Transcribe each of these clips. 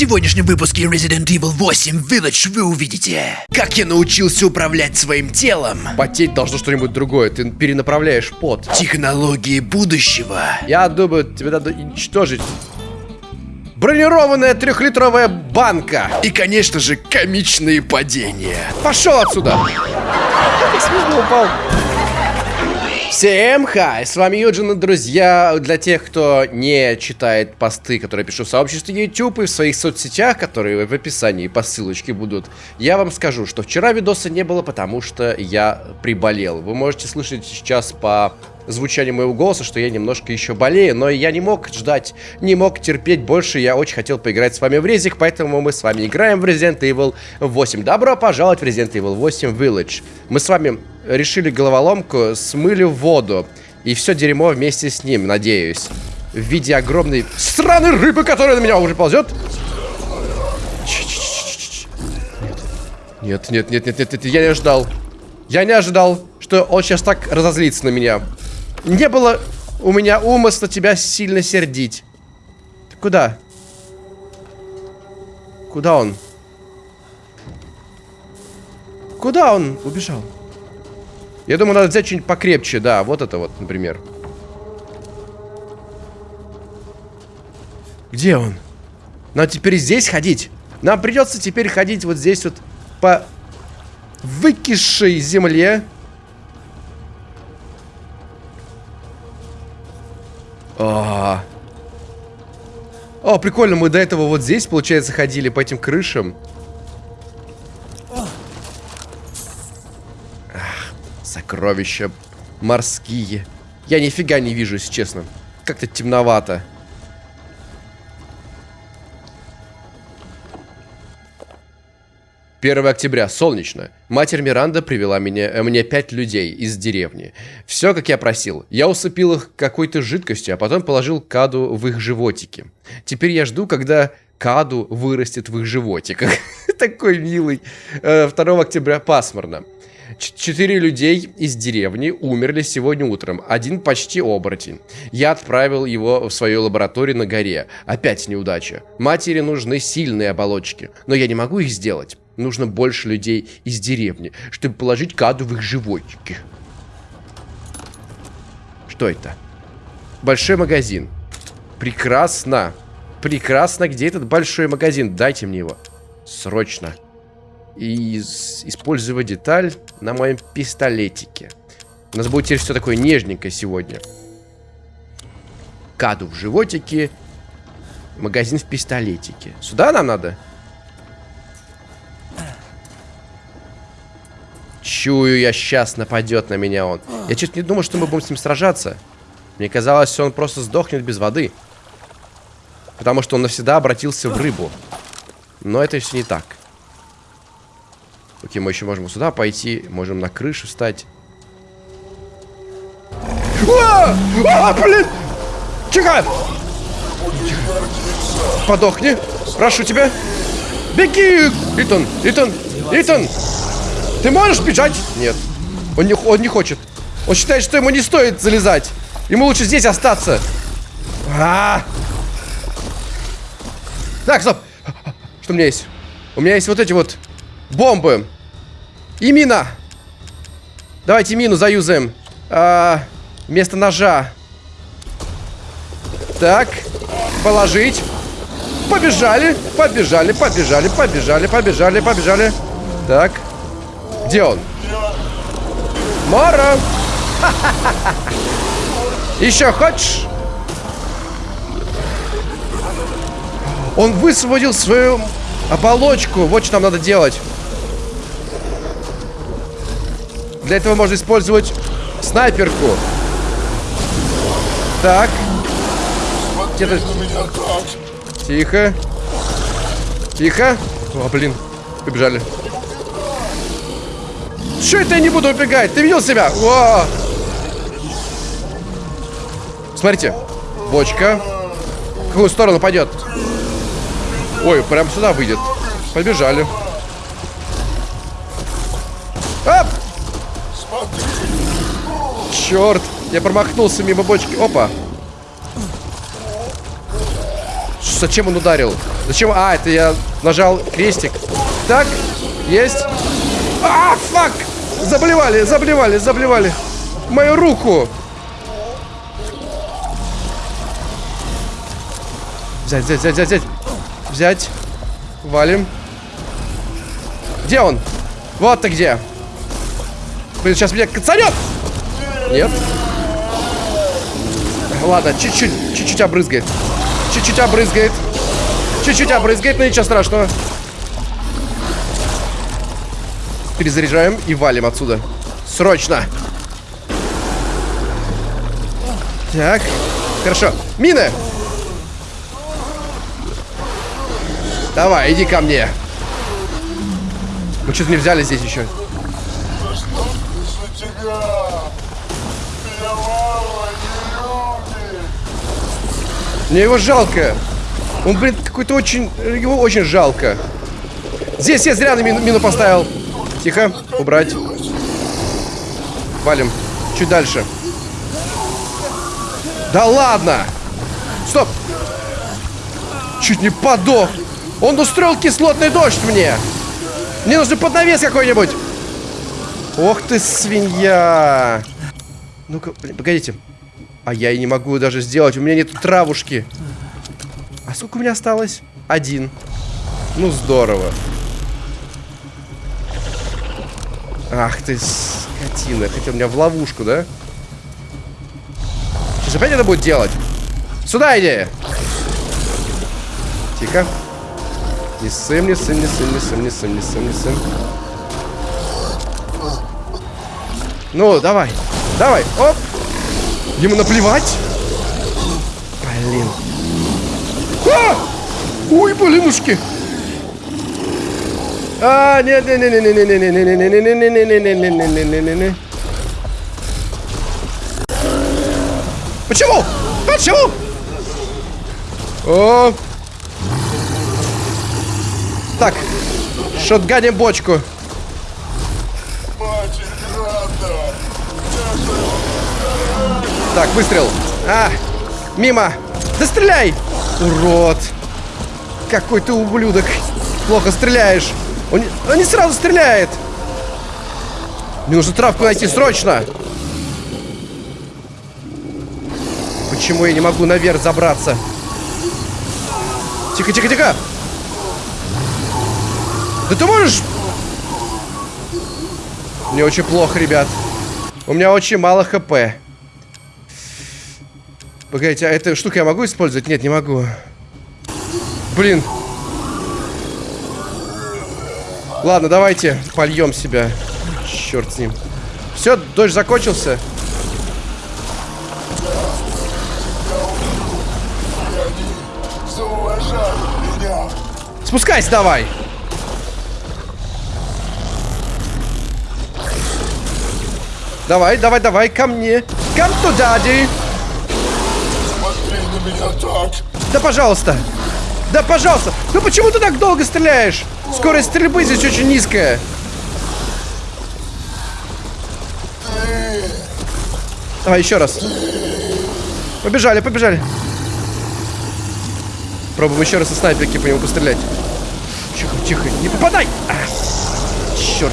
сегодняшнем выпуске Resident Evil 8 Village вы увидите, как я научился управлять своим телом, Потеть должно что-нибудь другое. Ты перенаправляешь пот. технологии будущего, Я думаю, тебе надо уничтожить. Бронированная трехлитровая банка. и, конечно же, комичные падения. Пошел отсюда. Как смешно упал. Всем хай, с вами Юджин и друзья. Для тех, кто не читает посты, которые пишу в сообществе YouTube и в своих соцсетях, которые в описании по ссылочке будут, я вам скажу, что вчера видоса не было, потому что я приболел. Вы можете слышать сейчас по звучанию моего голоса, что я немножко еще болею, но я не мог ждать, не мог терпеть больше, я очень хотел поиграть с вами в резик, поэтому мы с вами играем в Resident Evil 8. Добро пожаловать в Resident Evil 8 Village. Мы с вами решили головоломку, смыли воду, и все дерьмо вместе с ним, надеюсь. В виде огромной сраной рыбы, которая на меня уже ползет. Нет, нет, нет, нет, нет, нет, я не ожидал. Я не ожидал, что он сейчас так разозлится на меня. Не было у меня умысла тебя сильно сердить. Ты куда? Куда он? Куда он убежал? Я думаю, надо взять что-нибудь покрепче, да, вот это вот, например. Где он? Нам теперь здесь ходить? Нам придется теперь ходить вот здесь вот по выкисшей земле. А. О, прикольно, мы до этого вот здесь, получается, ходили по этим крышам. Ах, сокровища морские. Я нифига не вижу, если честно. Как-то темновато. Первое октября, солнечно. Матерь Миранда привела меня, э, мне пять людей из деревни. Все, как я просил. Я усыпил их какой-то жидкостью, а потом положил каду в их животики. Теперь я жду, когда каду вырастет в их животиках. Такой милый. Э, 2 октября пасмурно. Четыре людей из деревни умерли сегодня утром. Один почти оборотень. Я отправил его в свою лабораторию на горе. Опять неудача. Матери нужны сильные оболочки. Но я не могу их сделать. Нужно больше людей из деревни, чтобы положить каду в их животики. Что это? Большой магазин. Прекрасно. Прекрасно. Где этот большой магазин? Дайте мне его. Срочно. И использовать деталь на моем пистолетике. У нас будет теперь все такое нежненькое сегодня. Каду в животике. Магазин в пистолетике. Сюда нам надо? Чую я, сейчас нападет на меня он. Я чуть не думал, что мы будем с ним сражаться. Мне казалось, он просто сдохнет без воды. Потому что он навсегда обратился в рыбу. Но это все не так. Окей, мы еще можем сюда пойти. Можем на крышу встать. А, А, блин! Тихо! Подохни! Прошу тебя! Беги! Итан! Итан! Итан! Ты можешь бежать? Нет. Он не, он не хочет. Он считает, что ему не стоит залезать. Ему лучше здесь остаться. А! Так, стоп. Что у меня есть? У меня есть вот эти вот бомбы. И мина. Давайте мину заюзаем. А, вместо ножа. Так. Положить. Побежали. Побежали, побежали, побежали, побежали, побежали. Так. Где он? Мора! Еще хочешь? Он высвободил свою оболочку. Вот что нам надо делать. Для этого можно использовать снайперку. Так. Где-то... Тихо. Тихо. О, блин. Побежали. Че это я не буду убегать? Ты видел себя? О! Смотрите. Бочка. В какую сторону пойдет? Ой, прям сюда выйдет. Побежали. Оп! Черт! Я промахнулся мимо бочки. Опа! зачем он ударил? Зачем? А, это я нажал крестик. Так, есть. А! Заблевали, заблевали, заблевали. Мою руку. Взять, взять, взять, взять, взять. Взять. Валим. Где он? Вот ты где. Блин, сейчас меня кацанет. Нет. Ладно, чуть-чуть, чуть-чуть обрызгает. Чуть-чуть обрызгает. Чуть-чуть обрызгает, но ничего страшного. Перезаряжаем и валим отсюда. Срочно. Так. Хорошо. Мины! Давай, иди ко мне. Мы что-то не взяли здесь еще. Мне его жалко. Он, блин, какой-то очень... Его очень жалко. Здесь я зря на мину, мину поставил. Тихо, убрать. Валим. Чуть дальше. Да ладно! Стоп! Чуть не подох. Он устроил кислотный дождь мне. Мне нужен поднавес какой-нибудь. Ох ты, свинья. Ну-ка, погодите. А я и не могу даже сделать. У меня нет травушки. А сколько у меня осталось? Один. Ну, здорово. Ах ты, скотина. Хотел меня в ловушку, да? Сейчас опять это будет делать? Сюда иди! Тихо. Не сын, не сын, не сын, не сын, не сын, не сын, не сын. Ну, давай. Давай. Оп. Ему наплевать. Блин. А! Ой, блинушки. А, нет, нет, нет, нет, нет, нет, нет, нет, нет, нет, нет, нет. Почему? Почему? О, так, шотганим бочку. Так, выстрел. А, мимо. Да стреляй! Урод. Какой ты ублюдок. Плохо стреляешь. Он, он не сразу стреляет. Мне нужно травку найти срочно. Почему я не могу наверх забраться? Тихо, тихо, тихо. Да ты можешь... Мне очень плохо, ребят. У меня очень мало хп. Погодите, а эту штуку я могу использовать? Нет, не могу. Блин. Ладно, давайте польем себя. Черт с ним. Все, дождь закончился. Спускайся давай. Давай, давай, давай, ко мне. Come to daddy. Смотри на меня так. Да, пожалуйста. Да, пожалуйста. Ну почему ты так долго стреляешь? Скорость стрельбы здесь очень низкая. Давай еще раз. Побежали, побежали. Пробуем еще раз со снайперки по нему пострелять. Тихо, тихо, не попадай! А, черт.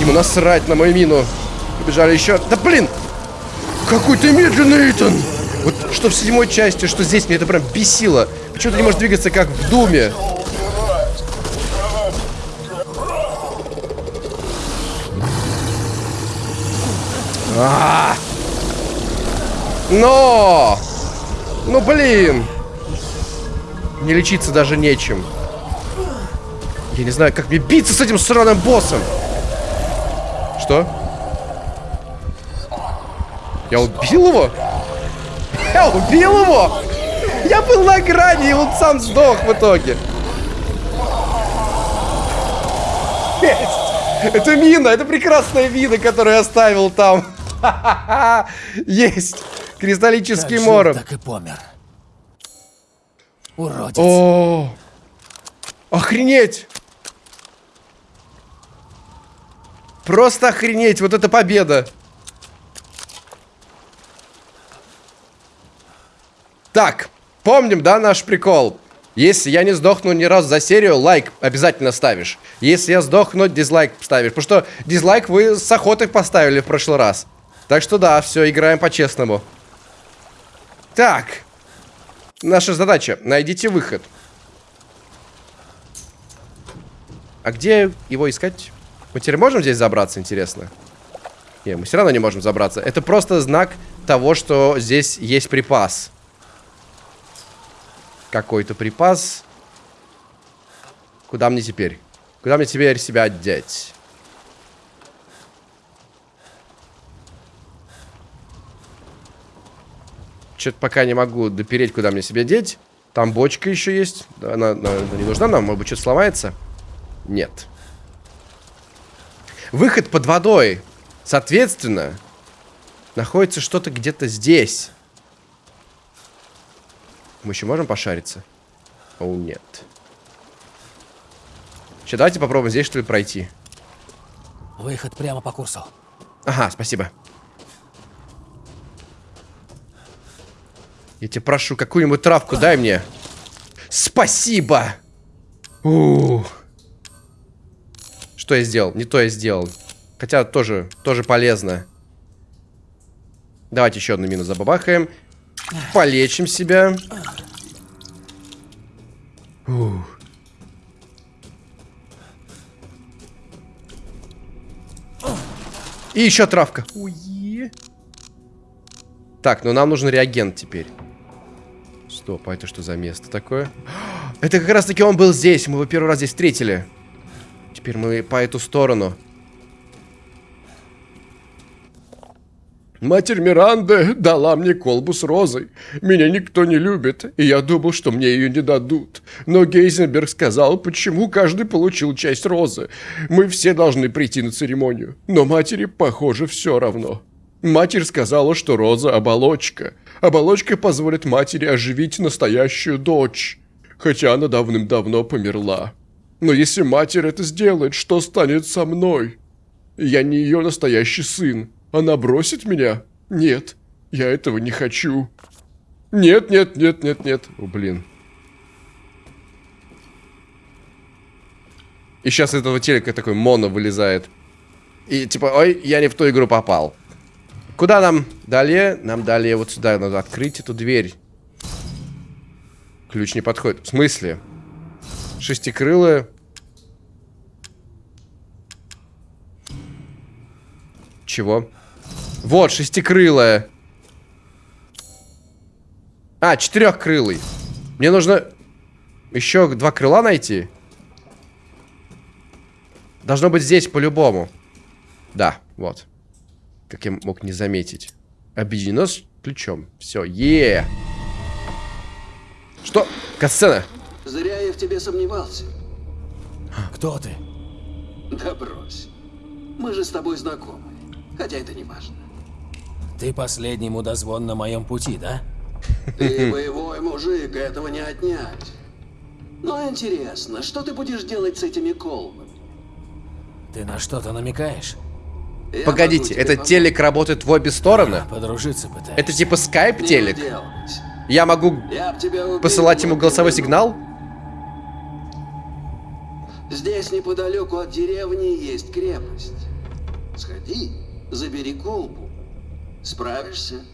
Ему насрать на мою мину. Побежали еще. Да блин! Какой ты медленный, Итан! Вот что в седьмой части, что здесь, мне это прям бесило. Почему ты не можешь двигаться, как в Думе? А -а -а. Но! Ну блин! Не лечиться даже нечем. Я не знаю, как мне биться с этим сраным боссом. Что? Я убил его? Я убил его? Я был на грани, и он сам сдох в итоге. Есть! Это мина, это прекрасная мина, которую я оставил там. Есть! Кристаллический Как морок. так и помер. Уродец. О, охренеть! Просто охренеть, вот это победа. Так, помним, да, наш прикол? Если я не сдохну ни разу за серию, лайк обязательно ставишь. Если я сдохну, дизлайк ставишь. Потому что дизлайк вы с охотой поставили в прошлый раз. Так что да, все, играем по-честному. Так. Наша задача. Найдите выход. А где его искать? Мы теперь можем здесь забраться, интересно? Не, мы все равно не можем забраться. Это просто знак того, что здесь есть припас. Какой-то припас. Куда мне теперь? Куда мне теперь себя одеть? Что-то пока не могу допереть, куда мне себя деть. Там бочка еще есть. Она, она, она не нужна нам, может быть, что-то сломается. Нет. Выход под водой. Соответственно, находится что-то где-то здесь. Мы еще можем пошариться? О, нет. Сейчас давайте попробуем здесь, что ли, пройти. Выход прямо по курсу. Ага, спасибо. Я тебя прошу, какую-нибудь травку дай мне. Спасибо! У -у -у. Что я сделал? Не то я сделал. Хотя тоже, тоже полезно. Давайте еще одну мину забабахаем. Полечим себя. Ух. И еще травка. Уе. Так, ну нам нужен реагент теперь. Стоп, а это что за место такое? Это как раз таки он был здесь. Мы его первый раз здесь встретили. Теперь мы по эту сторону. Матерь Миранды дала мне колбу с розой. Меня никто не любит, и я думал, что мне ее не дадут. Но Гейзенберг сказал, почему каждый получил часть розы. Мы все должны прийти на церемонию. Но матери, похоже, все равно. Матерь сказала, что роза – оболочка. Оболочка позволит матери оживить настоящую дочь. Хотя она давным-давно померла. Но если матерь это сделает, что станет со мной? Я не ее настоящий сын. Она бросит меня? Нет, я этого не хочу. Нет, нет, нет, нет, нет. О, блин. И сейчас из этого телека такой моно вылезает. И типа, ой, я не в ту игру попал. Куда нам? Далее? Нам далее вот сюда надо открыть эту дверь. Ключ не подходит. В смысле? Шестикрылая. Чего? Вот, шестикрылая. А, четырехкрылый. Мне нужно еще два крыла найти. Должно быть здесь по-любому. Да, вот. Как я мог не заметить. Объединено с ключом. Все, е, -е. Что? Касцена. Зря я в тебе сомневался. Кто ты? Да брось. Мы же с тобой знакомы. Хотя это не важно. Ты последний мудозвон на моем пути, да? Ты боевой мужик, этого не отнять. Но интересно, что ты будешь делать с этими колбами? Ты на что-то намекаешь? Я Погодите, этот помочь. телек работает в обе стороны? Подружиться пытаешься. Это типа скайп телек? Я могу Я убил, посылать ему голосовой не сигнал? Здесь неподалеку от деревни есть крепость. Сходи, забери колбу. Справишься?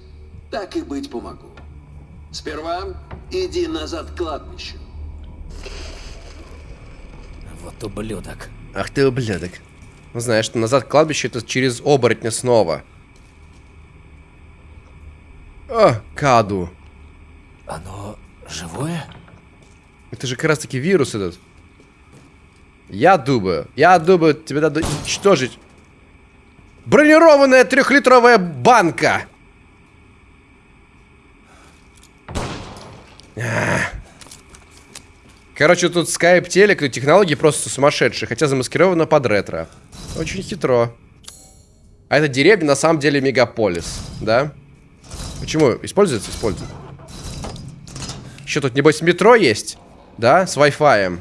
Так и быть помогу. Сперва иди назад к кладбищу. Вот ублюдок. Ах ты ублюдок. Ну знаешь, что назад к кладбищу это через оборотня снова. О, Каду. Оно живое? Это же как раз таки вирус этот. Я думаю, я думаю, тебе надо уничтожить. Бронированная трехлитровая банка. Ах. Короче, тут скайп телек, но технологии просто сумасшедшие, хотя замаскировано под ретро. Очень хитро. А эта деревня на самом деле мегаполис, да? Почему? Используется? Используется. Еще тут, небось, метро есть? Да? С Wi-Fi.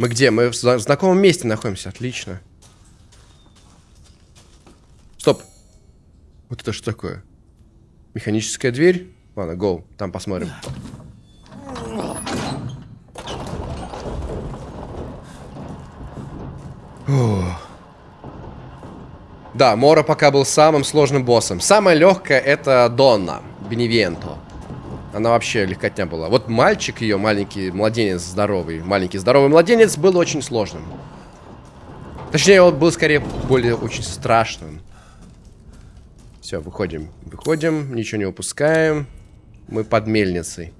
Мы где? Мы в зна- знакомом месте находимся. Отлично. Стоп. Вот это что такое? Механическая дверь? Ладно, гоу, там посмотрим. Да, Мора пока был самым сложным боссом. Самое легкое это Донна, Беневенто. Она вообще легкотня была. Вот мальчик ее, маленький младенец здоровый, маленький здоровый младенец, был очень сложным. Точнее, он был скорее более очень страшным. Все, выходим. Выходим, ничего не упускаем. Мы под мельницей.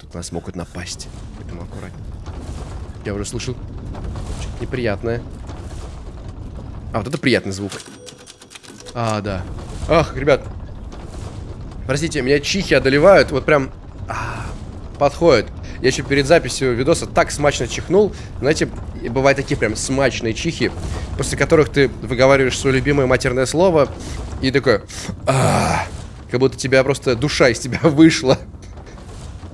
Тут нас могут напасть. Поэтому аккуратнее. Я уже слышал неприятное. А, вот это приятный звук. А, да. Ах, ребят. Простите, меня чихи одолевают. Вот прям а, подходит. Я еще перед записью видоса так смачно чихнул. Знаете, бывают такие прям смачные чихи, после которых ты выговариваешь свое любимое матерное слово и такой... А, как будто тебя просто душа из тебя вышла.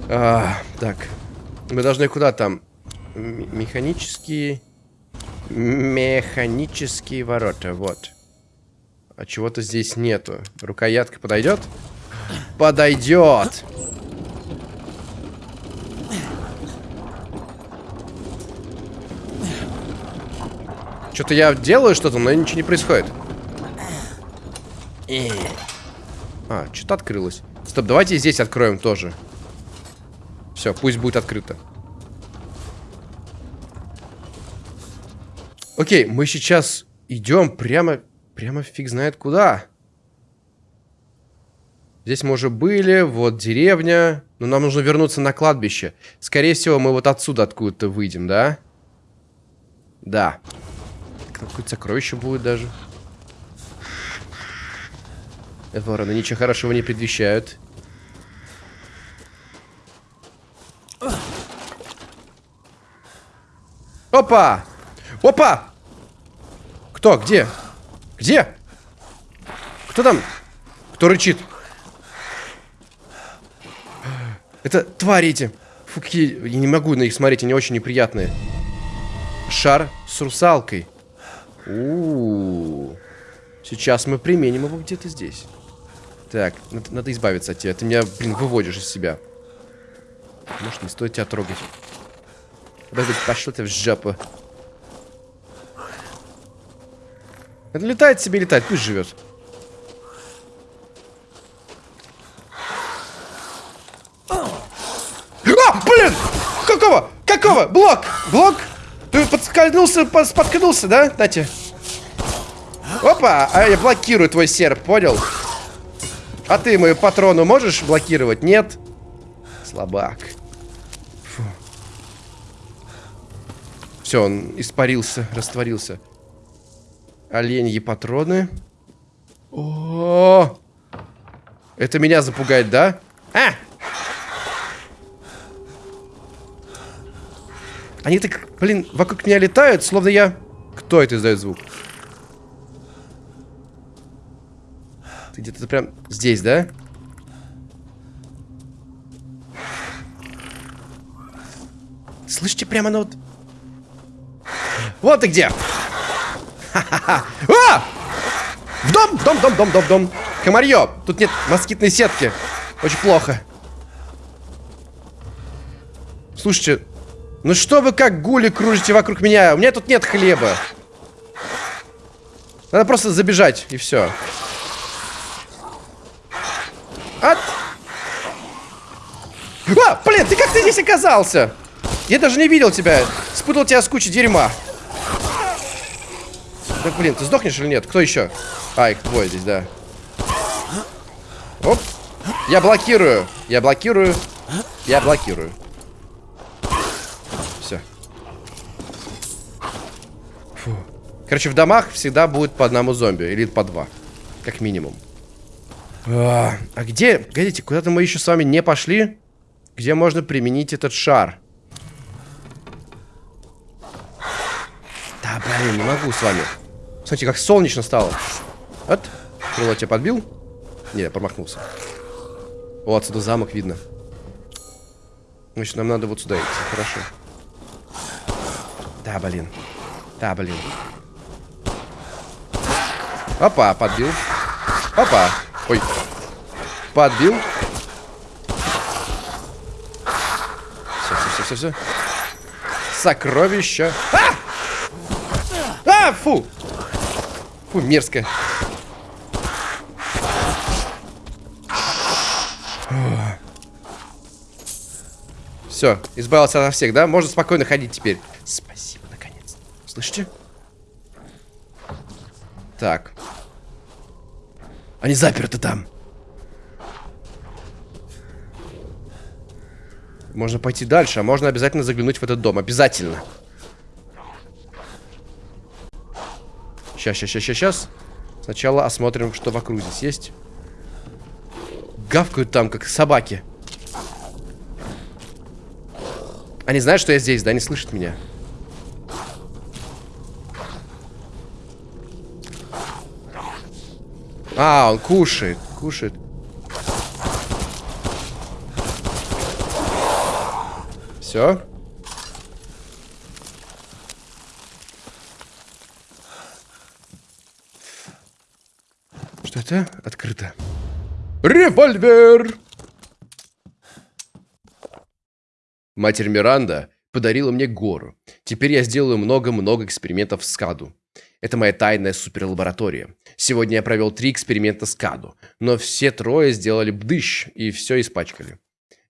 А, так. Мы должны куда там? М механические... Механические ворота, вот. А чего-то здесь нету. Рукоятка подойдет? Подойдет! Что-то я делаю что-то, но ничего не происходит. А, что-то открылось. Стоп, давайте здесь откроем тоже. Все, пусть будет открыто. Окей, мы сейчас идем прямо, прямо фиг знает куда. Здесь мы уже были, вот деревня. Но нам нужно вернуться на кладбище. Скорее всего, мы вот отсюда откуда-то выйдем, да? Да. Какое-то сокровище будет даже. Это вороны ничего хорошего не предвещают. Опа! Опа! Кто? Где? Где? Кто там? Кто рычит? Это твари эти. Фу, какие... Я не могу на них смотреть, они очень неприятные. Шар с русалкой. У, -у, -у. Сейчас мы применим его где-то здесь. Так, надо, надо избавиться от тебя. Ты меня, блин, выводишь из себя. Может, не стоит тебя трогать. Подожди, пошел ты в жопу. Это летает себе, летает, пусть живет. А, блин! Какого? Какого? Блок! Блок! Ты подскользнулся, споткнулся, да? Дайте. Опа! А я блокирую твой серп, понял? А ты мою патрону можешь блокировать? Нет? Слабак. Все, он испарился, растворился. Оленьи патроны. О, -о, -о! Это меня запугает, да? А! Они так, блин, вокруг меня летают, словно я... Кто это издает звук? Ты где-то прям здесь, да? Слышите, прямо на вот... Вот ты где! А! В дом! Дом, дом, дом, дом, дом! Комарье! Тут нет москитной сетки. Очень плохо. Слушайте, ну что вы как гули кружите вокруг меня? У меня тут нет хлеба. Надо просто забежать, и все. От... А, блин, ты как ты здесь оказался? Я даже не видел тебя. Спутал тебя с кучей дерьма. Да блин, ты сдохнешь или нет? Кто еще? А, их двое здесь, да. Оп. Я блокирую. Я блокирую. Я блокирую. Короче, в домах всегда будет по одному зомби. Или по два. Как минимум. А, а где... Погодите, куда-то мы еще с вами не пошли? Где можно применить этот шар? Да, блин, не могу с вами. Смотрите, как солнечно стало. Вот. Крыло тебя подбил? Не, промахнулся. О, отсюда замок видно. Значит, нам надо вот сюда идти. Хорошо. Да, блин. Да, блин. Опа, подбил. Опа. Ой. Подбил. Все, все, все, все, все. Сокровища. А! А, фу! Фу, мерзко. Все, избавился от всех, да? Можно спокойно ходить теперь. Спасибо, наконец. Слышите? Так. Они заперты там. Можно пойти дальше, а можно обязательно заглянуть в этот дом. Обязательно. Сейчас, сейчас, сейчас, сейчас. Сначала осмотрим, что вокруг здесь есть. Гавкают там, как собаки. Они знают, что я здесь, да? Не слышат меня. А, он кушает, кушает. Все. Что это? Открыто. Револьвер! Матерь Миранда подарила мне гору. Теперь я сделаю много-много экспериментов с Каду. Это моя тайная суперлаборатория. Сегодня я провел три эксперимента с Каду, но все трое сделали бдыщ и все испачкали.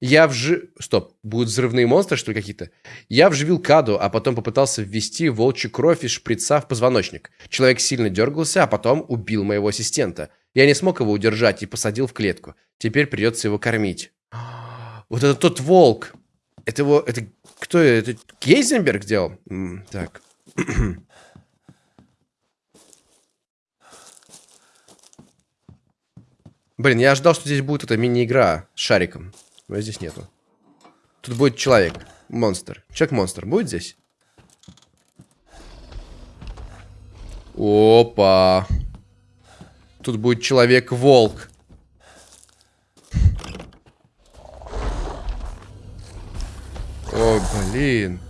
Я вжи... Стоп, будут взрывные монстры, что ли, какие-то? Я вживил Каду, а потом попытался ввести волчью кровь из шприца в позвоночник. Человек сильно дергался, а потом убил моего ассистента. Я не смог его удержать и посадил в клетку. Теперь придется его кормить. Вот это тот волк. Это его... Это кто это? Гейзенберг делал? Так. Блин, я ожидал, что здесь будет эта мини-игра с шариком. Но здесь нету. Тут будет человек. Монстр. Человек-монстр. Будет здесь? Опа. Тут будет человек-волк. О, блин.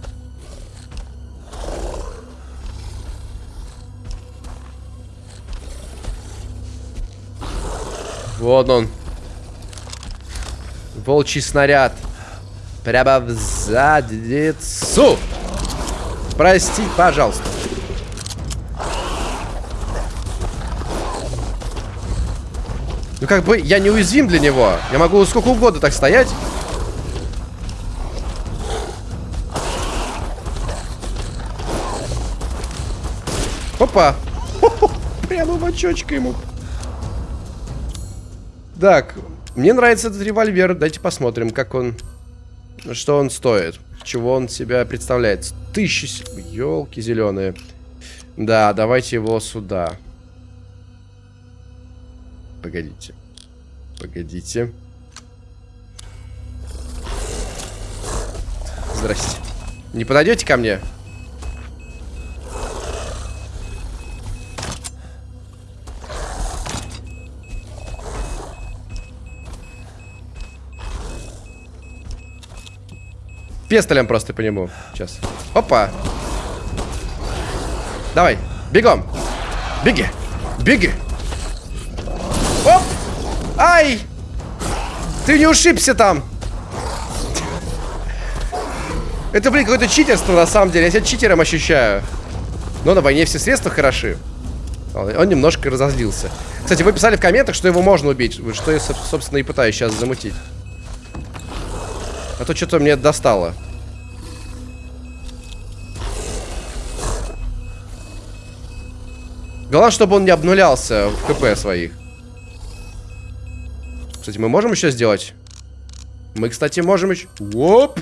Вот он. Волчий снаряд. Прямо в задницу. Прости, пожалуйста. Ну как бы я не уязвим для него. Я могу сколько угодно так стоять. Опа. Прямо в очочко ему. Так, мне нравится этот револьвер. Дайте посмотрим, как он... Что он стоит. Чего он себя представляет. Тысячи... Елки зеленые. Да, давайте его сюда. Погодите. Погодите. Здрасте. Не подойдете ко мне? Пестолем просто по нему. Сейчас. Опа. Давай. Бегом. Беги. Беги. Ай. Ты не ушибся там. Это, блин, какое-то читерство на самом деле. Я себя читером ощущаю. Но на войне все средства хороши. Он немножко разозлился. Кстати, вы писали в комментах, что его можно убить. Что я, собственно, и пытаюсь сейчас замутить. А то что-то мне достало. Главное, чтобы он не обнулялся в КП своих. Кстати, мы можем еще сделать? Мы, кстати, можем еще... Оп!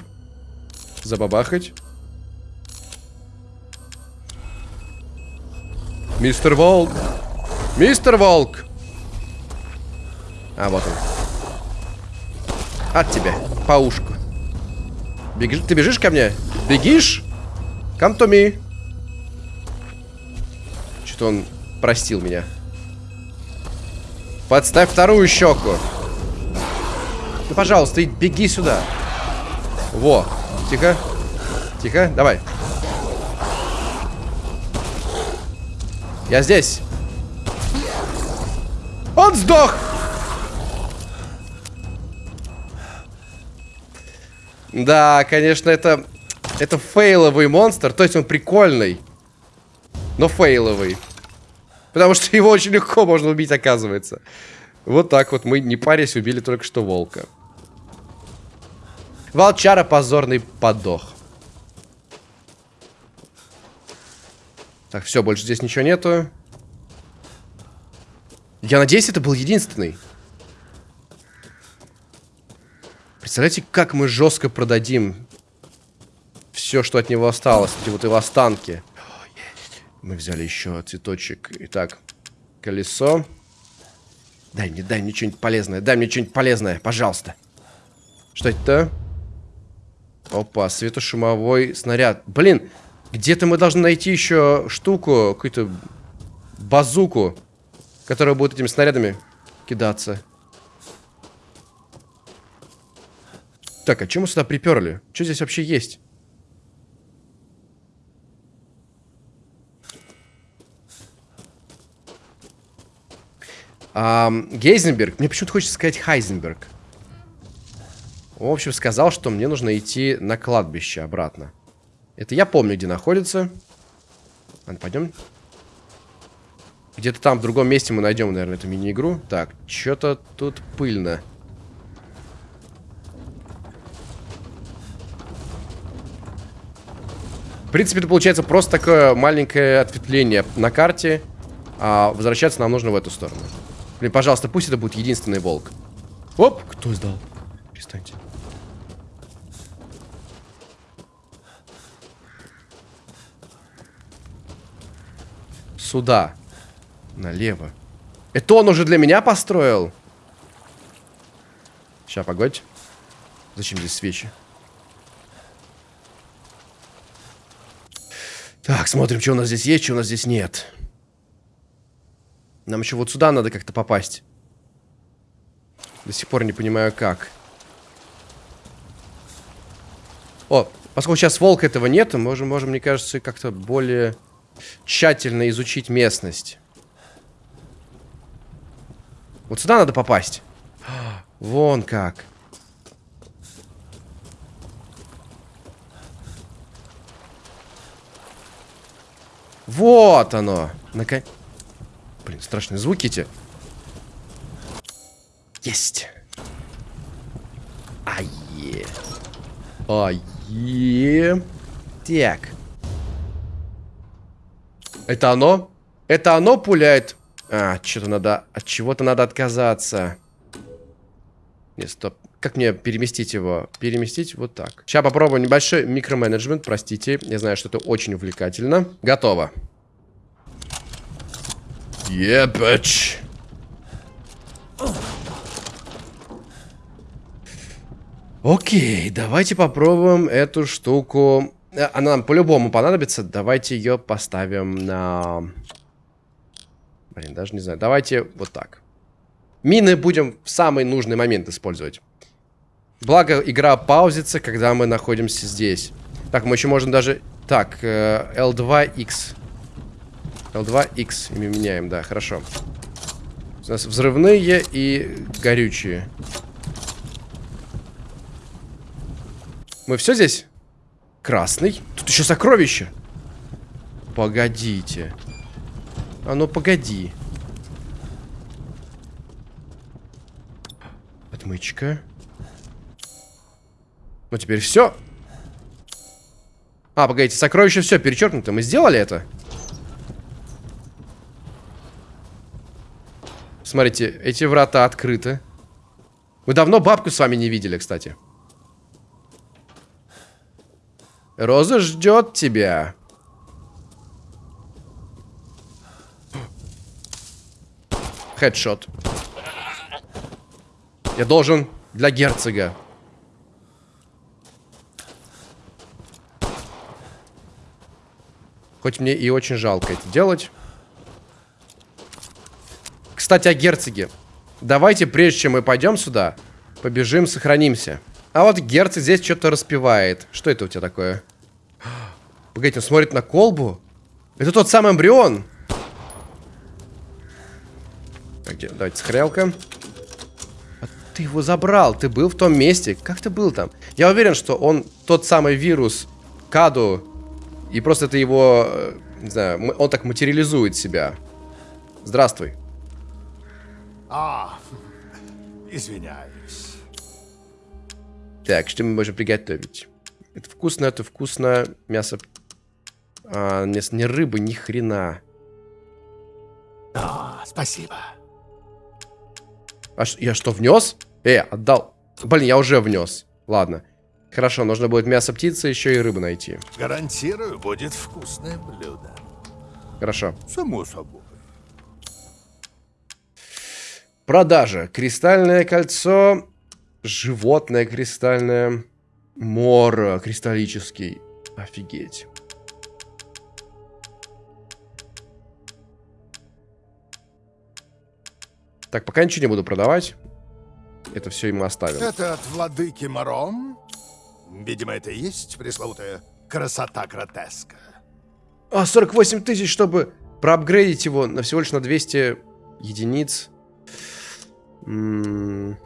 Забабахать. Мистер Волк. Мистер Волк. А, вот он. От тебя. По ушку. Беги, ты бежишь ко мне? Бегишь? Come to me. Что-то он простил меня. Подставь вторую щеку. Ну, пожалуйста, беги сюда. Во. Тихо. Тихо. Давай. Он сдох! Да, конечно, это... Это фейловый монстр. То есть он прикольный. Но фейловый. Потому что его очень легко можно убить, оказывается. Вот так вот мы, не парясь, убили только что волка. Волчара позорный подох. Так, все, больше здесь ничего нету. Я надеюсь, это был единственный. Представляете, как мы жестко продадим все, что от него осталось. Эти вот его останки. Мы взяли еще цветочек. Итак, колесо. Дай мне, дай мне что-нибудь полезное. Дай мне что-нибудь полезное, пожалуйста. Что это? Опа, светошумовой снаряд. Блин, где-то мы должны найти еще штуку, какую-то базуку, которая будет этими снарядами кидаться. Так, а чем мы сюда приперли? Что здесь вообще есть? А, Гейзенберг. Мне почему-то хочется сказать Хайзенберг. В общем, сказал, что мне нужно идти на кладбище обратно. Это я помню, где находится. Ладно, пойдем. Где-то там, в другом месте мы найдем, наверное, эту мини-игру. Так, что-то тут пыльно. В принципе, это получается просто такое маленькое ответвление на карте. А возвращаться нам нужно в эту сторону. Блин, пожалуйста, пусть это будет единственный волк. Оп, кто сдал? Перестаньте. Сюда. Налево. Это он уже для меня построил? Сейчас, погодь. Зачем здесь свечи? Так, смотрим, что у нас здесь есть, что у нас здесь нет. Нам еще вот сюда надо как-то попасть. До сих пор не понимаю, как. О, поскольку сейчас волка этого нет, мы можем, можем мне кажется, как-то более тщательно изучить местность. Вот сюда надо попасть. Вон как. Вот оно. Наконец. Блин, страшные звуки эти. Есть. Ае. Ае. Так. Это оно? Это оно пуляет? А, что-то надо... От чего-то надо отказаться. Нет, стоп. Как мне переместить его? Переместить вот так. Сейчас попробуем небольшой микроменеджмент. Простите. Я знаю, что это очень увлекательно. Готово. Ебач. Окей, давайте попробуем эту штуку. Э, она нам по-любому понадобится. Давайте ее поставим на... Блин, даже не знаю. Давайте вот так. Мины будем в самый нужный момент использовать. Благо, игра паузится, когда мы находимся здесь. Так, мы еще можем даже... Так, L2X. Э, L2X меняем, да, хорошо. У нас взрывные и горючие. Мы все здесь? Красный. Тут еще сокровище. Погодите. А ну погоди. Отмычка. Ну теперь все. А, погодите, сокровище все перечеркнуто. Мы сделали это? Смотрите, эти врата открыты. Мы давно бабку с вами не видели, кстати. Роза ждет тебя. Хедшот. Я должен для герцога. Хоть мне и очень жалко это делать. Кстати, о герцоге. Давайте, прежде чем мы пойдем сюда, побежим, сохранимся. А вот герцог здесь что-то распевает. Что это у тебя такое? Погодите, он смотрит на колбу? Это тот самый эмбрион. Подождите. Давайте, сохранялка. А ты его забрал, ты был в том месте. Как ты был там? Я уверен, что он тот самый вирус Каду, и просто это его, э, не знаю, он так материализует себя. Здравствуй. А, извиняюсь. Так, что мы можем приготовить? Это вкусно, это вкусно. Мясо... А, мясо не рыбы, ни хрена. А, спасибо. А я что, внес? Э, отдал. Блин, я уже внес. Ладно. Хорошо, нужно будет мясо птицы, еще и рыбу найти. Гарантирую, будет вкусное блюдо. Хорошо. Само собой. Продажа. Кристальное кольцо. Животное кристальное. Мор кристаллический. Офигеть. Так, пока ничего не буду продавать. Это все ему оставим. Это от владыки Маром? Видимо, это и есть пресловутая красота гротеска. А, 48 тысяч, чтобы проапгрейдить его на всего лишь на 200 единиц. М,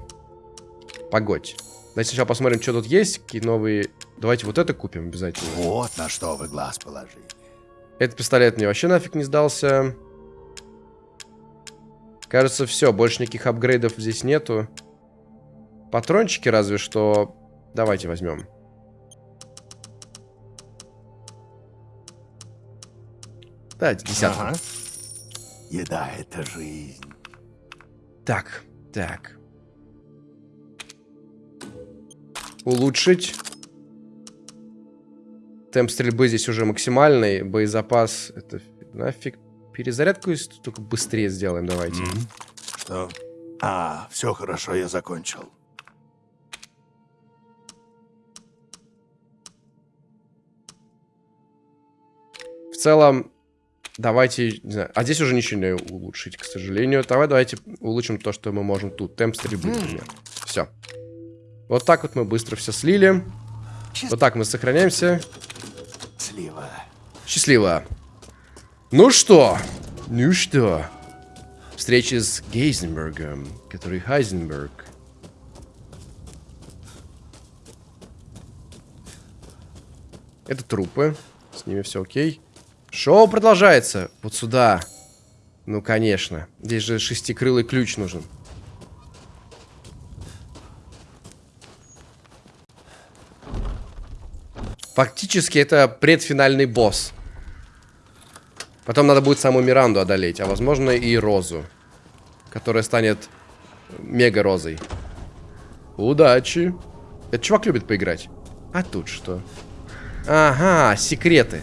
Погодь. Давайте сначала посмотрим, что тут есть. Какие новые... Давайте вот это купим обязательно. Вот на что вы глаз положили. Этот пистолет мне вообще нафиг не сдался. Кажется, все. Больше никаких апгрейдов здесь нету. Патрончики разве что... Давайте возьмем. Давайте, десятку. Ага. Еда — это жизнь. Так, так. Улучшить. Темп стрельбы здесь уже максимальный. Боезапас. Это нафиг. Перезарядку если только быстрее сделаем, давайте. Что? А, все хорошо, я закончил. В целом, давайте, не знаю, а здесь уже ничего не улучшить, к сожалению. Давай, давайте улучшим то, что мы можем тут. Темп стрельбы, например. Все. Вот так вот мы быстро все слили. Вот так мы сохраняемся. Слива. Счастливо. Ну что? Ну что? Встречи с Гейзенбергом, который Хайзенберг. Это трупы. С ними все окей. Шоу продолжается. Вот сюда. Ну, конечно. Здесь же шестикрылый ключ нужен. Фактически это предфинальный босс. Потом надо будет саму Миранду одолеть, а возможно и Розу. Которая станет мега-розой. Удачи. Этот чувак любит поиграть. А тут что? Ага, секреты.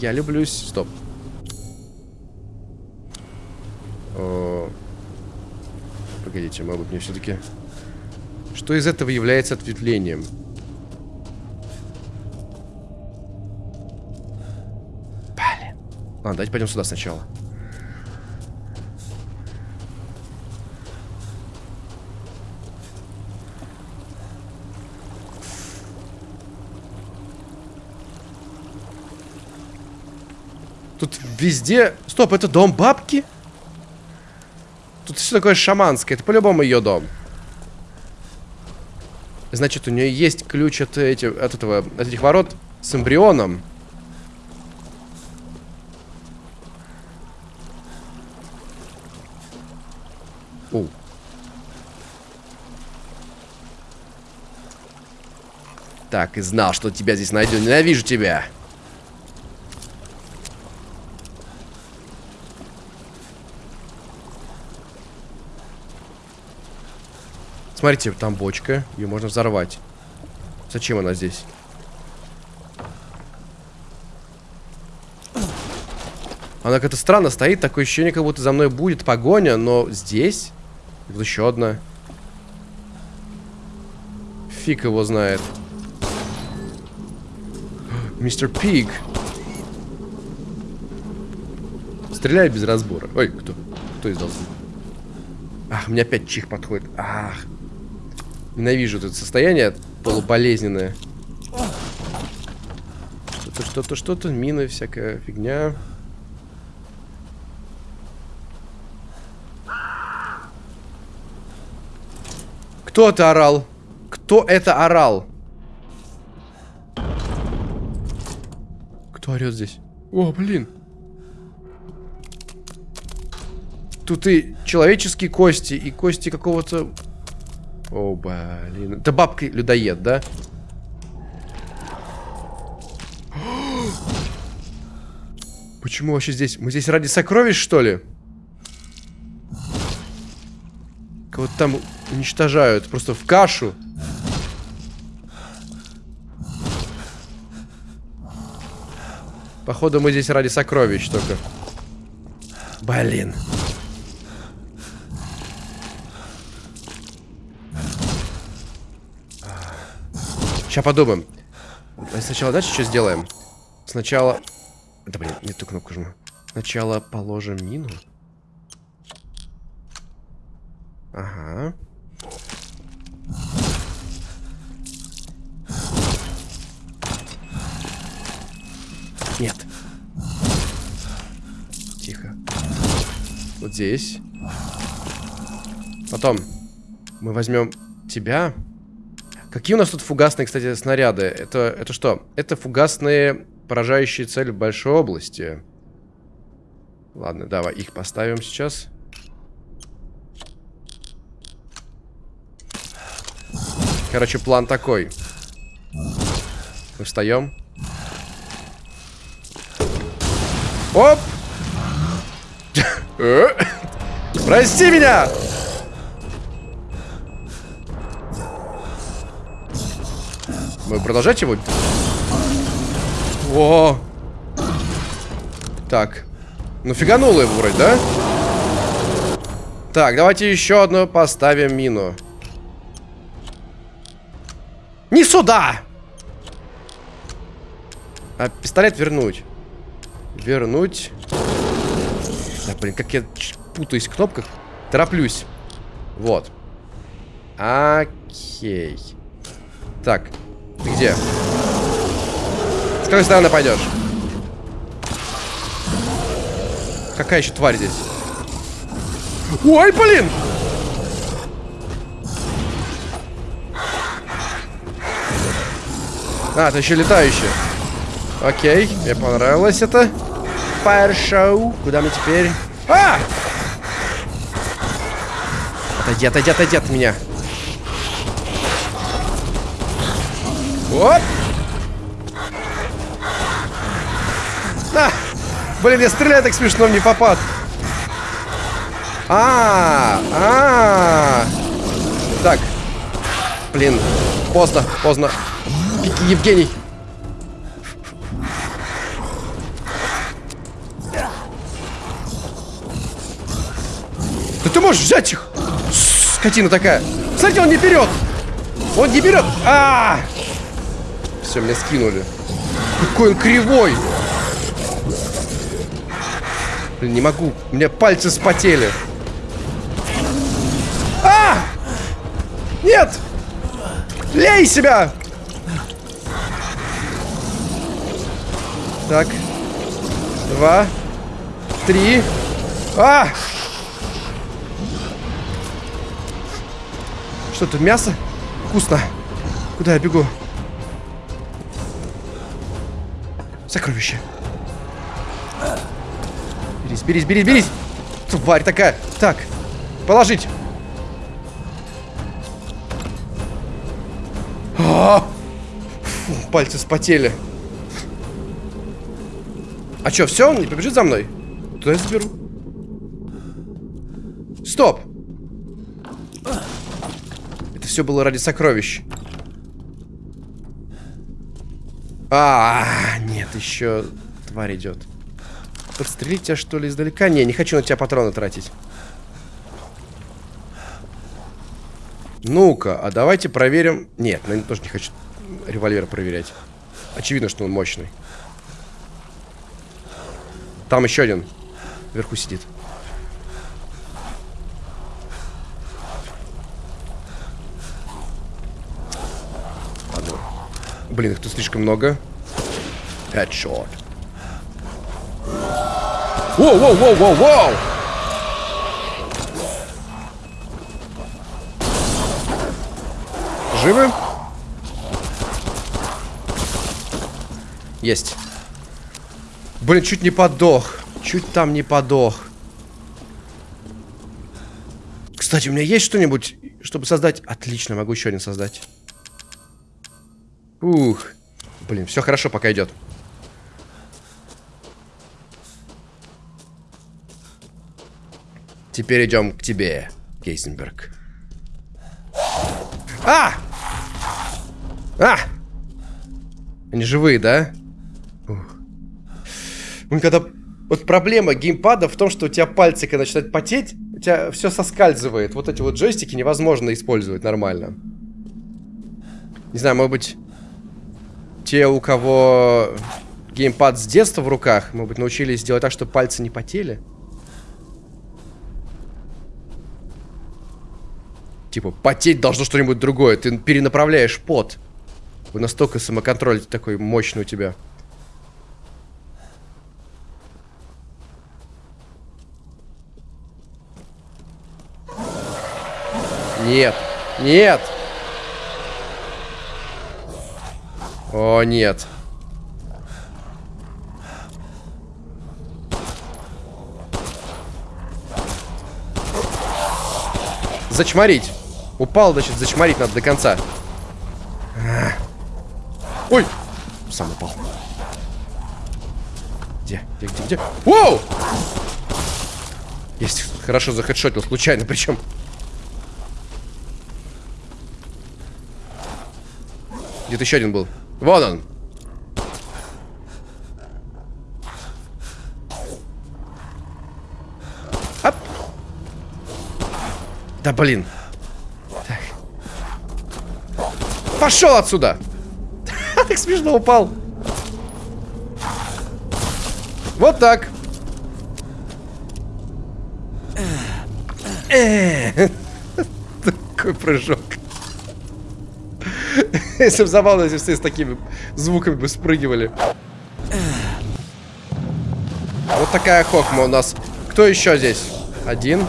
Я люблюсь... Стоп. О, Погодите, может быть мне все-таки... Что из этого является ответвлением? Блин. Ладно, давайте пойдем сюда сначала. Тут везде... Стоп, это дом бабки? Тут все такое шаманское. Это по-любому ее дом. Значит, у нее есть ключ от, эти, от этого, от этих ворот с эмбрионом. О. Так, и знал, что тебя здесь найду. Ненавижу тебя. Смотрите, там бочка. Ее можно взорвать. Зачем она здесь? Она как-то странно стоит. Такое ощущение, как будто за мной будет погоня. Но здесь... Еще одна. Фиг его знает. Мистер Пиг. Стреляй без разбора. Ой, кто? Кто издал звук? Ах, мне опять чих подходит. Ах. Ненавижу это состояние полуболезненное. Что-то, что-то, что-то, мины, всякая фигня. Кто это орал? Кто это орал? Кто орет здесь? О, блин. Тут и человеческие кости, и кости какого-то о, блин. Это бабка-людоед, да? Почему вообще здесь? Мы здесь ради сокровищ, что ли? Кого-то там уничтожают. Просто в кашу. Походу, мы здесь ради сокровищ только. Блин. Сейчас подумаем. Сначала, знаете, что сделаем? Сначала... Да блин, не ту кнопку жму. Сначала положим мину. Ага. Нет. Тихо. Вот здесь. Потом мы возьмем тебя. Какие у нас тут фугасные, кстати, снаряды? Это, это что? Это фугасные, поражающие цель в большой области. Ладно, давай их поставим сейчас. Короче, план такой. Мы встаем. Оп! Прости меня! Мы продолжать его? О! Так. Ну фигануло его вроде, да? Так, давайте еще одну поставим мину. Не сюда! А пистолет вернуть. Вернуть. Да, блин, как я путаюсь в кнопках. Тороплюсь. Вот. Окей. Так, ты где? С какой стороны пойдешь? Какая еще тварь здесь? Ой, блин! А, это еще летающие. Окей, мне понравилось это. Fire Show. Куда мы теперь? А! Отойди, отойди, отойди от меня. Оп! А! Блин, я стреляю так смешно, не попад. А, -а, -а. Так. Блин, поздно, поздно. Евгений. Да ты можешь взять их! Скотина такая. Смотрите, он не берет. Он не берет. А, -а, -а! Все, меня скинули. Какой он кривой. Блин, не могу. У меня пальцы спотели. А! Нет! Лей себя! Так. Два. Три. А! Что тут, мясо? Вкусно. Куда я бегу? Сокровище. Берись, берись, берись, берись. Тварь такая. Так, положить. А -а -а! Фу, пальцы спотели. А что, все? Он не побежит за мной? Туда я заберу. Стоп! Это все было ради сокровищ. А, нет, еще тварь идет. Подстрелить тебя, что ли, издалека? Не, не хочу на тебя патроны тратить. Ну-ка, а давайте проверим... Нет, я тоже не хочу револьвер проверять. Очевидно, что он мощный. Там еще один. Вверху сидит. Блин, их тут слишком много. Headshot. Воу, воу, воу, воу, воу! Живы? Есть. Блин, чуть не подох. Чуть там не подох. Кстати, у меня есть что-нибудь, чтобы создать... Отлично, могу еще один создать. Ух. Блин, все хорошо, пока идет. Теперь идем к тебе, Кейсенберг. А! А! Они живые, да? Ух. Ну, когда... Вот проблема геймпада в том, что у тебя пальцы, когда начинают потеть, у тебя все соскальзывает. Вот эти вот джойстики невозможно использовать нормально. Не знаю, может быть, те, у кого геймпад с детства в руках, может быть, научились делать так, чтобы пальцы не потели. Типа, потеть должно что-нибудь другое. Ты перенаправляешь пот. Вы настолько самоконтроль такой мощный у тебя. Нет. Нет. О, нет. Зачморить. Упал, значит, зачморить надо до конца. А. Ой! Сам упал. Где? Где, где, где? Воу! Есть. Хорошо захедшотил, случайно причем. Где-то еще один был. Вон он. Оп. Да блин. Так. Пошел отсюда. так смешно упал. Вот так. Такой прыжок. Если бы забавно, если все с такими звуками бы спрыгивали. Вот такая хохма у нас. Кто еще здесь? Один.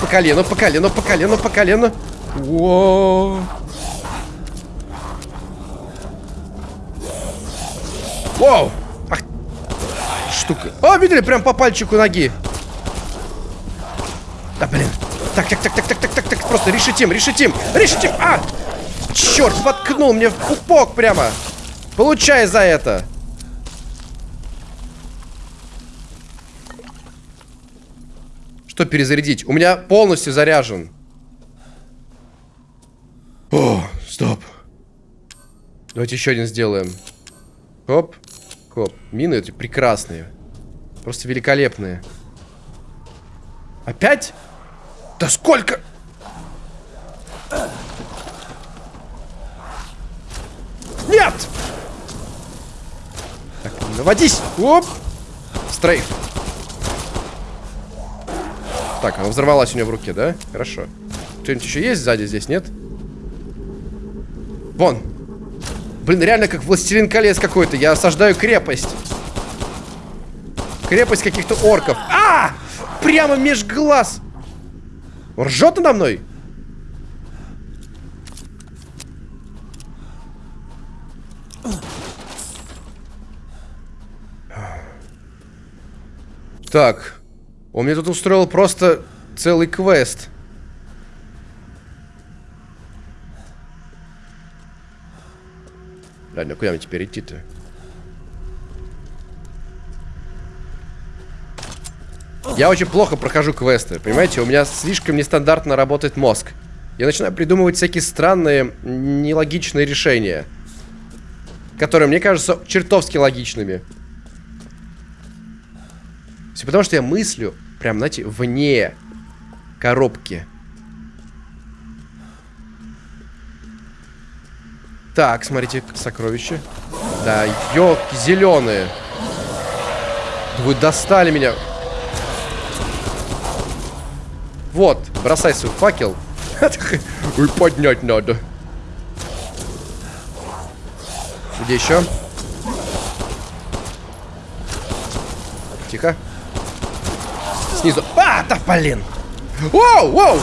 По колену, по колену, по колену, по колену. Воу. Воу. Ах. Штука. О, видели? Прям по пальчику ноги. Да, блин. Так, так, так, так, так, так, так, так. Просто решитим, решитим, решитим. А! Черт, воткнул мне в пупок прямо. Получай за это. Что перезарядить? У меня полностью заряжен. О, стоп. Давайте еще один сделаем. Хоп. Хоп. Мины эти прекрасные. Просто великолепные. Опять? Да сколько? Нет! Так, наводись! Оп! Стрейф. Так, она взорвалась у нее в руке, да? Хорошо. Кто-нибудь еще есть сзади здесь, нет? Вон. Блин, реально как властелин колец какой-то. Я осаждаю крепость. Крепость каких-то орков. А! Прямо меж глаз. Он ржет надо мной? Так. Он мне тут устроил просто целый квест. Ладно, куда мне теперь идти-то? Я очень плохо прохожу квесты, понимаете? У меня слишком нестандартно работает мозг. Я начинаю придумывать всякие странные, нелогичные решения. Которые мне кажутся чертовски логичными. Все потому, что я мыслю, прям, знаете, вне коробки. Так, смотрите, сокровища. Да, елки зеленые. Вы достали меня. Вот, бросай свой факел. Ой, поднять надо. Где еще? Тихо снизу. А, да блин! Воу, воу!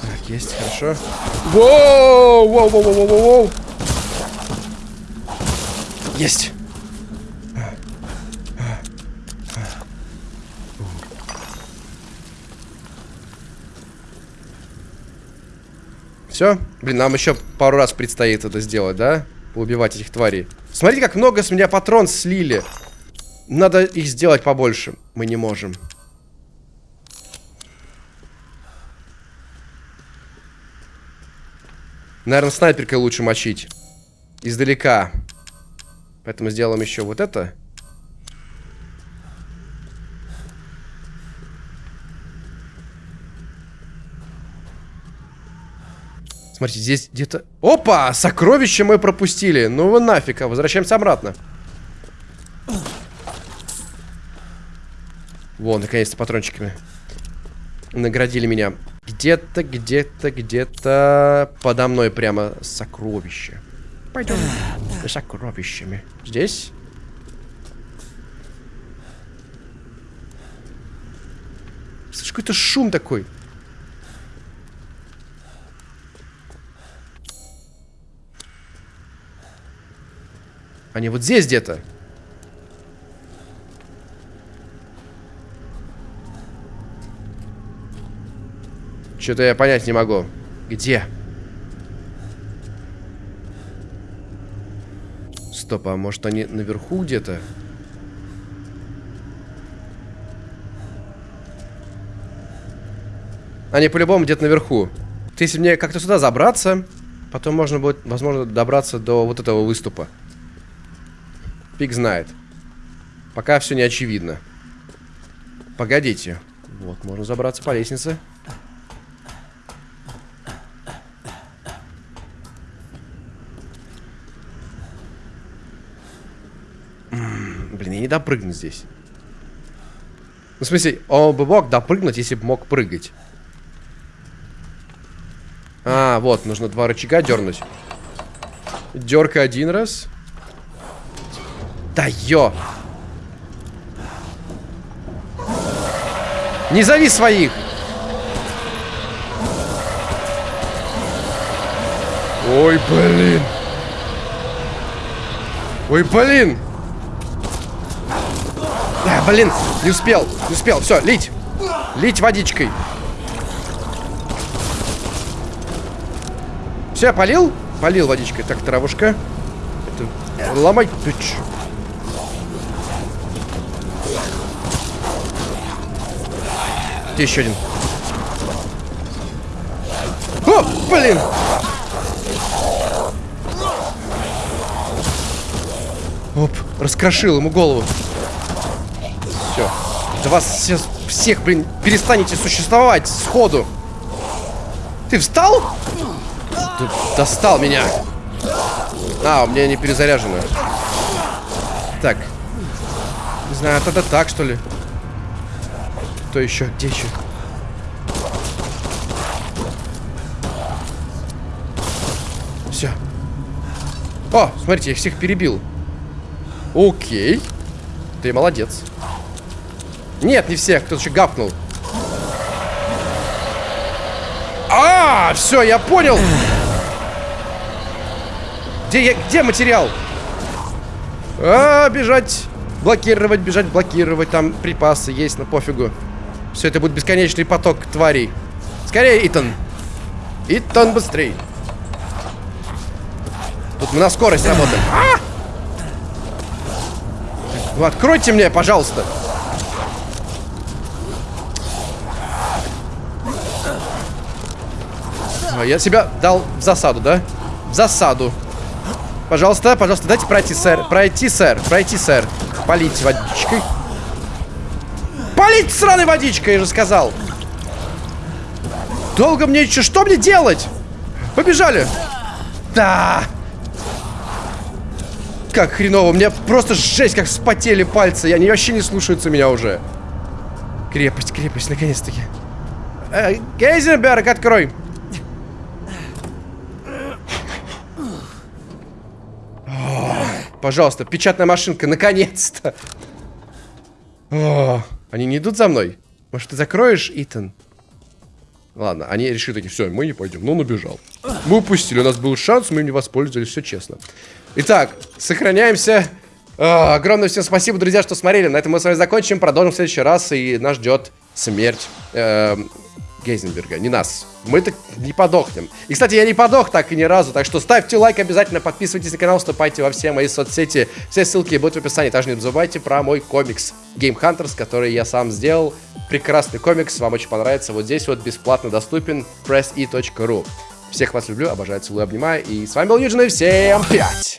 Так, есть, хорошо. Воу, воу, воу, воу, воу, воу. Есть. Все? Блин, нам еще пару раз предстоит это сделать, да? Поубивать этих тварей. Смотрите, как много с меня патрон слили. Надо их сделать побольше. Мы не можем. Наверное, снайперкой лучше мочить. Издалека. Поэтому сделаем еще вот это. Смотрите, здесь где-то... Опа! Сокровище мы пропустили. Ну вы нафиг, а возвращаемся обратно. Вон, наконец-то патрончиками. Наградили меня. Где-то, где-то, где-то подо мной прямо сокровище. Пойдем за сокровищами. Здесь? Слышь, какой-то шум такой. Они вот здесь где-то. Что-то я понять не могу. Где? Стоп, а может они наверху где-то? Они по-любому где-то наверху. Если мне как-то сюда забраться, потом можно будет, возможно, добраться до вот этого выступа. Пик знает. Пока все не очевидно. Погодите. Вот, можно забраться по лестнице. блин, я не допрыгну здесь. Ну, в смысле, он бы мог допрыгнуть, если бы мог прыгать. А, вот, нужно два рычага дернуть. Дерка один раз. Да ё! Не зови своих! Ой, блин! Ой, блин! А, блин, не успел, не успел. Все, лить. Лить водичкой. Все, полил? Полил водичкой. Так, травушка. Это... Ломай. Ты Где еще один? О, блин! Оп, раскрошил ему голову. Все. Да вас все, всех, блин, перестанете существовать сходу. Ты встал? Ты достал меня. А, у меня не перезаряжено. Так. Не знаю, тогда так, что ли? Кто еще? Где еще? Все. О, смотрите, я всех перебил. Окей. Ты молодец. Нет, не всех, кто-то еще гапнул. А, все, я понял. Где, я, где материал? А, бежать, блокировать, бежать, блокировать. Там припасы есть, но пофигу. Все, это будет бесконечный поток тварей. Скорее, Итан. Итан, быстрей. Тут мы на скорость работаем. А! Ну, откройте мне, пожалуйста. Я себя дал в засаду, да? В засаду. Пожалуйста, пожалуйста, дайте пройти, сэр. Пройти, сэр. Пройти, сэр. Полить водичкой. Полить сраной водичкой, я же сказал. Долго мне еще... Что мне делать? Побежали. Да. Как хреново. Мне просто жесть, как вспотели пальцы. Они вообще не слушаются меня уже. Крепость, крепость, наконец-таки. Э, Гейзенберг, открой. Пожалуйста, печатная машинка, наконец-то. Они не идут за мной? Может, ты закроешь, Итан? Ладно, они решили такие, все, мы не пойдем. Ну, он убежал. Мы упустили, у нас был шанс, мы им не воспользовались, все честно. Итак, сохраняемся. А, огромное всем спасибо, друзья, что смотрели. На этом мы с вами закончим. Продолжим в следующий раз, и нас ждет смерть эм, Гейзенберга, не нас. Мы так не подохнем. И, кстати, я не подох так и ни разу, так что ставьте лайк обязательно, подписывайтесь на канал, вступайте во все мои соцсети. Все ссылки будут в описании. Также не забывайте про мой комикс Game Hunters, который я сам сделал. Прекрасный комикс, вам очень понравится. Вот здесь вот бесплатно доступен pressse.ru. Всех вас люблю, обожаю, целую, обнимаю. И с вами был Юджин, и всем пять!